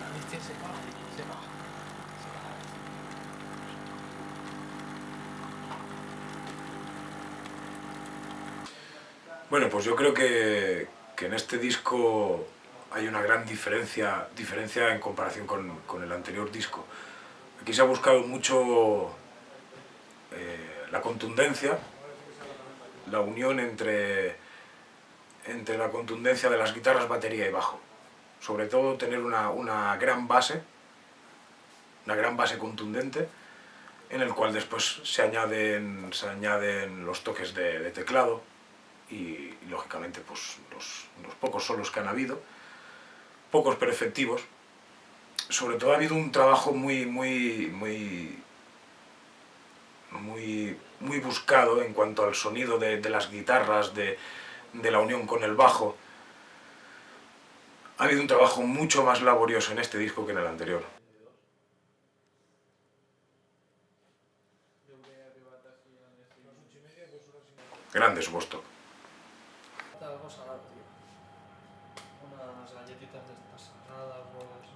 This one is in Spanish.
La bestia se se se. Bueno, pues yo creo que, que en este disco hay una gran diferencia, diferencia en comparación con, con el anterior disco. Aquí se ha buscado mucho eh, la contundencia, la unión entre, entre la contundencia de las guitarras, batería y bajo. Sobre todo tener una, una gran base, una gran base contundente, en el cual después se añaden, se añaden los toques de, teclado y, y, lógicamente pues, los, los pocos solos que han habido, pocos pero efectivos. Sobre todo ha habido un trabajo muy, muy, muy, muy, muy buscado en cuanto al sonido de, de las guitarras, de, de la unión con el bajo. Ha habido un trabajo mucho más laborioso en este disco que en el anterior. Grande su Vostok. Algo salado, tío. Unas galletitas de estas saladas, huevos.